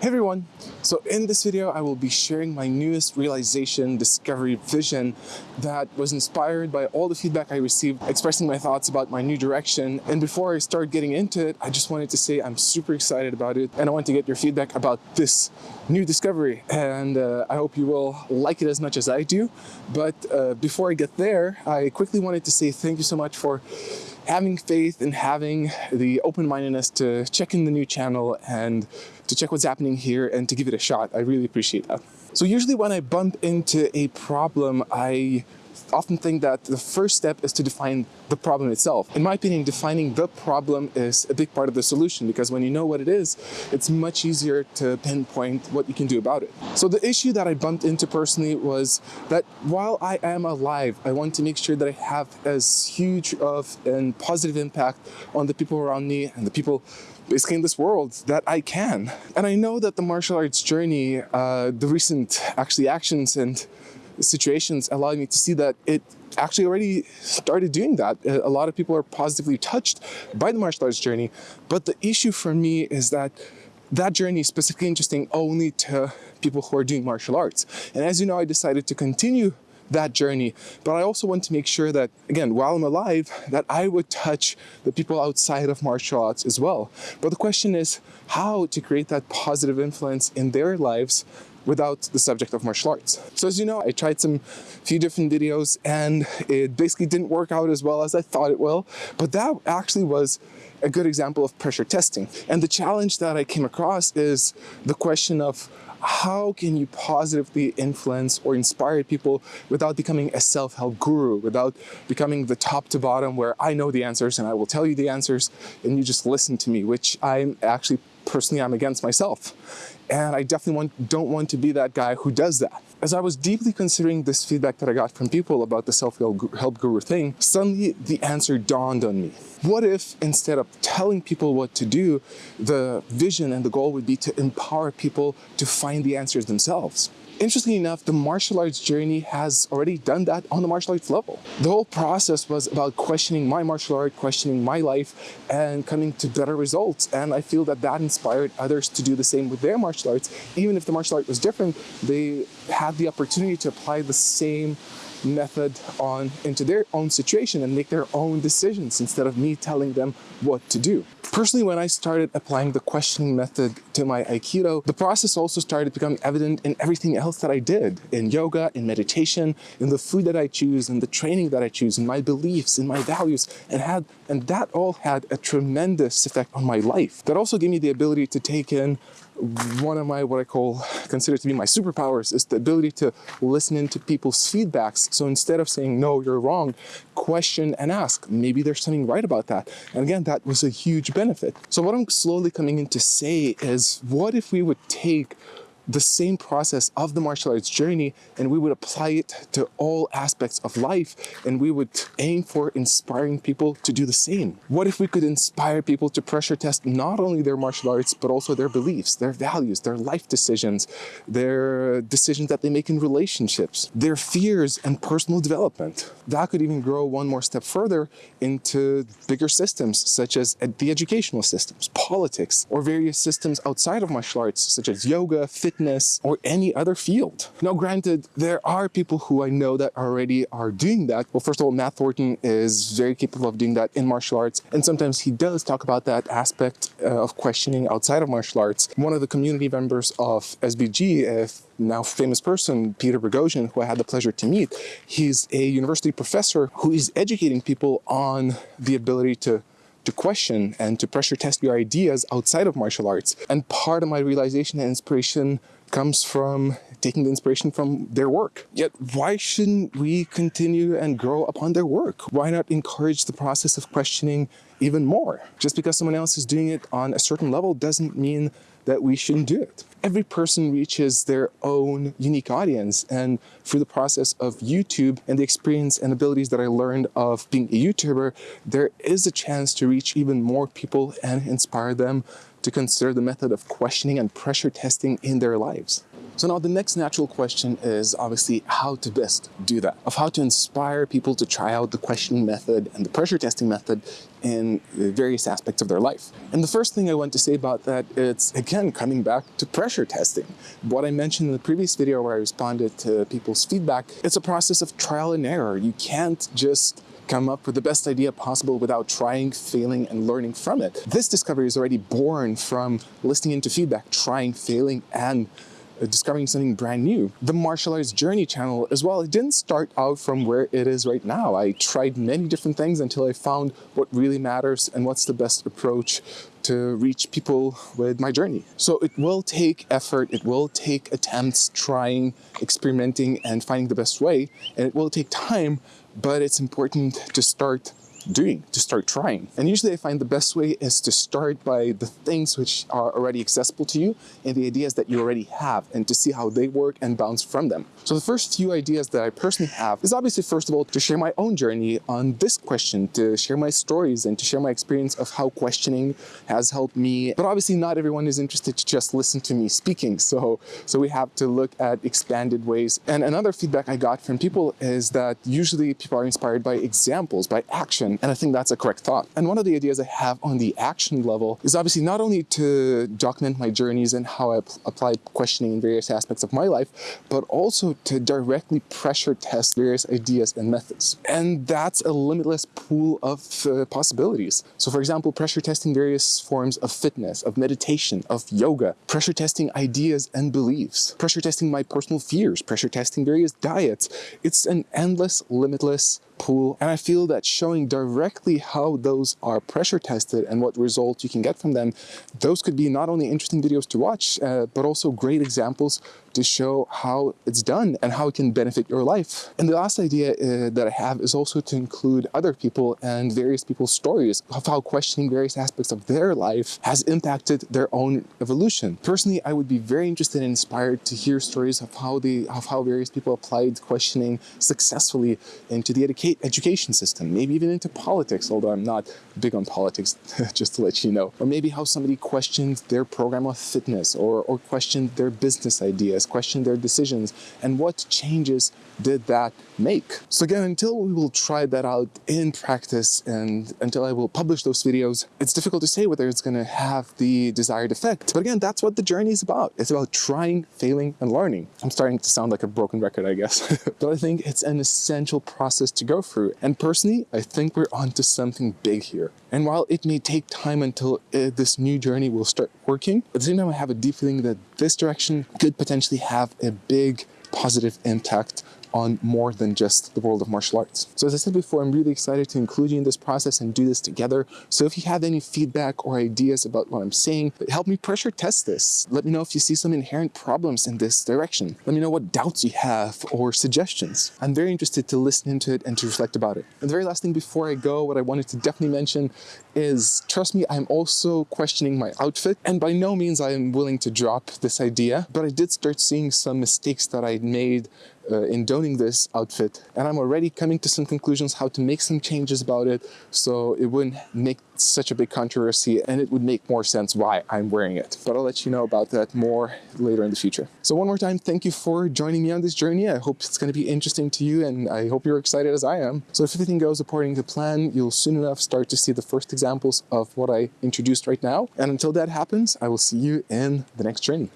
Hey everyone! So in this video, I will be sharing my newest realization, discovery, vision that was inspired by all the feedback I received expressing my thoughts about my new direction. And before I start getting into it, I just wanted to say I'm super excited about it and I want to get your feedback about this new discovery. And uh, I hope you will like it as much as I do. But uh, before I get there, I quickly wanted to say thank you so much for having faith and having the open-mindedness to check in the new channel and to check what's happening here and to give it a shot. I really appreciate that. So usually when I bump into a problem, I often think that the first step is to define the problem itself. In my opinion, defining the problem is a big part of the solution because when you know what it is, it's much easier to pinpoint what you can do about it. So the issue that I bumped into personally was that while I am alive, I want to make sure that I have as huge of a positive impact on the people around me and the people basically in this world that I can. And I know that the martial arts journey, uh, the recent actually actions and situations allowed me to see that it actually already started doing that. A lot of people are positively touched by the martial arts journey, but the issue for me is that that journey is specifically interesting only to people who are doing martial arts. And as you know, I decided to continue that journey. But I also want to make sure that, again, while I'm alive, that I would touch the people outside of martial arts as well. But the question is how to create that positive influence in their lives without the subject of martial arts. So as you know, I tried some few different videos and it basically didn't work out as well as I thought it will, but that actually was a good example of pressure testing. And the challenge that I came across is the question of how can you positively influence or inspire people without becoming a self-help guru, without becoming the top to bottom where I know the answers and I will tell you the answers and you just listen to me, which I'm actually personally I'm against myself. And I definitely want, don't want to be that guy who does that. As I was deeply considering this feedback that I got from people about the self-help guru thing, suddenly the answer dawned on me. What if instead of telling people what to do, the vision and the goal would be to empower people to find the answers themselves? Interestingly enough, the martial arts journey has already done that on the martial arts level. The whole process was about questioning my martial art, questioning my life, and coming to better results. And I feel that that inspired others to do the same with their martial arts. Even if the martial art was different, they had the opportunity to apply the same method on into their own situation and make their own decisions instead of me telling them what to do. Personally, when I started applying the questioning method to my Aikido, the process also started becoming evident in everything else that I did, in yoga, in meditation, in the food that I choose, in the training that I choose, in my beliefs, in my values, and had and that all had a tremendous effect on my life. That also gave me the ability to take in one of my, what I call, consider to be my superpowers is the ability to listen into people's feedbacks. So instead of saying, no, you're wrong, question and ask, maybe there's something right about that. And again, that was a huge benefit. So what I'm slowly coming in to say is, what if we would take the same process of the martial arts journey and we would apply it to all aspects of life and we would aim for inspiring people to do the same. What if we could inspire people to pressure test not only their martial arts but also their beliefs, their values, their life decisions, their decisions that they make in relationships, their fears and personal development. That could even grow one more step further into bigger systems such as the educational systems, politics, or various systems outside of martial arts such as yoga, fitness, fitness, or any other field. Now, granted, there are people who I know that already are doing that. Well, first of all, Matt Thornton is very capable of doing that in martial arts, and sometimes he does talk about that aspect uh, of questioning outside of martial arts. One of the community members of SBG, a now famous person, Peter Boghossian, who I had the pleasure to meet, he's a university professor who is educating people on the ability to to question and to pressure test your ideas outside of martial arts. And part of my realization and inspiration comes from taking the inspiration from their work. Yet why shouldn't we continue and grow upon their work? Why not encourage the process of questioning even more? Just because someone else is doing it on a certain level doesn't mean that we shouldn't do it. Every person reaches their own unique audience and through the process of YouTube and the experience and abilities that I learned of being a YouTuber, there is a chance to reach even more people and inspire them to consider the method of questioning and pressure testing in their lives. So now the next natural question is obviously how to best do that, of how to inspire people to try out the questioning method and the pressure testing method in various aspects of their life. And the first thing I want to say about that, it's again coming back to pressure testing. What I mentioned in the previous video where I responded to people's feedback, it's a process of trial and error. You can't just come up with the best idea possible without trying, failing, and learning from it. This discovery is already born from listening into feedback, trying, failing, and uh, discovering something brand new. The Martial Arts Journey channel as well, it didn't start out from where it is right now. I tried many different things until I found what really matters and what's the best approach to reach people with my journey. So it will take effort, it will take attempts, trying, experimenting, and finding the best way, and it will take time, but it's important to start doing, to start trying. And usually I find the best way is to start by the things which are already accessible to you and the ideas that you already have and to see how they work and bounce from them. So the first few ideas that I personally have is obviously first of all to share my own journey on this question, to share my stories and to share my experience of how questioning has helped me. But obviously not everyone is interested to just listen to me speaking. So, so we have to look at expanded ways. And another feedback I got from people is that usually people are inspired by examples, by action and I think that's a correct thought. And one of the ideas I have on the action level is obviously not only to document my journeys and how I apply questioning in various aspects of my life, but also to directly pressure test various ideas and methods. And that's a limitless pool of uh, possibilities. So for example, pressure testing various forms of fitness, of meditation, of yoga, pressure testing ideas and beliefs, pressure testing my personal fears, pressure testing various diets. It's an endless, limitless pool. And I feel that showing directly how those are pressure tested and what results you can get from them, those could be not only interesting videos to watch, uh, but also great examples to show how it's done and how it can benefit your life. And the last idea uh, that I have is also to include other people and various people's stories of how questioning various aspects of their life has impacted their own evolution. Personally, I would be very interested and inspired to hear stories of how they, of how various people applied questioning successfully into the education system, maybe even into politics, although I'm not big on politics, just to let you know. Or maybe how somebody questioned their program of fitness or, or questioned their business ideas, questioned their decisions, and what changes did that make? So again, until we will try that out in practice and until I will publish those videos, it's difficult to say whether it's gonna have the desired effect. But again, that's what the journey is about. It's about trying, failing, and learning. I'm starting to sound like a broken record, I guess. but I think it's an essential process to go through. And personally, I think we're onto something big here. And while it may take time until uh, this new journey will start working, at the same time, I have a deep feeling that this direction could potentially have a big positive impact on more than just the world of martial arts. So as I said before, I'm really excited to include you in this process and do this together. So if you have any feedback or ideas about what I'm saying, help me pressure test this. Let me know if you see some inherent problems in this direction. Let me know what doubts you have or suggestions. I'm very interested to listen into it and to reflect about it. And the very last thing before I go, what I wanted to definitely mention is, trust me, I'm also questioning my outfit. And by no means I am willing to drop this idea, but I did start seeing some mistakes that I made uh, in donning this outfit and I'm already coming to some conclusions how to make some changes about it so it wouldn't make such a big controversy and it would make more sense why I'm wearing it. But I'll let you know about that more later in the future. So one more time, thank you for joining me on this journey. I hope it's going to be interesting to you and I hope you're excited as I am. So if everything goes according to plan, you'll soon enough start to see the first examples of what I introduced right now. And until that happens, I will see you in the next journey.